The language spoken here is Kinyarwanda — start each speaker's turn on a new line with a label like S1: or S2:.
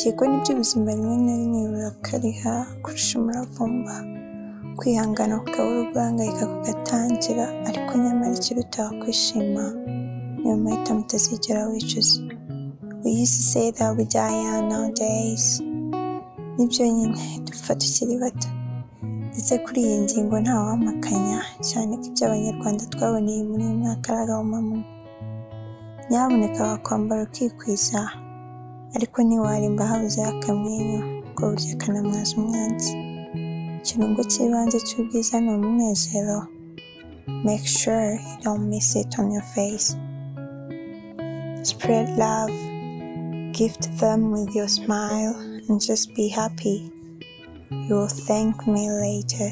S1: Yego ni byo ubuzima rimwe na rimwe burakariha kurusha umuravumba, kwihangana kukabura guhangayika kugatangira, ariko nyamara ikiruta kwishima niyo mahitamo utazigera wicuza. We used to say that we die young nowadays. Nibyo nyine dupfa tukiri bato. Ndetse kuri iyi ngingo ntawampakanya cyane ko ibyo abanyarwanda twaboneye muri uyu mwaka ari agahomamunwa. Nyamuneka wakwambara ukikwiza ariko ntiwarimba habuzeho akamwenyu ngo burya kanamwaza umwanzi. Ikirungo cy'ibanze cy'ubwiza ni umunezero. Make sure you don't miss it on your face. Spread love, gift them with your smile and just be happy. You will thank me later.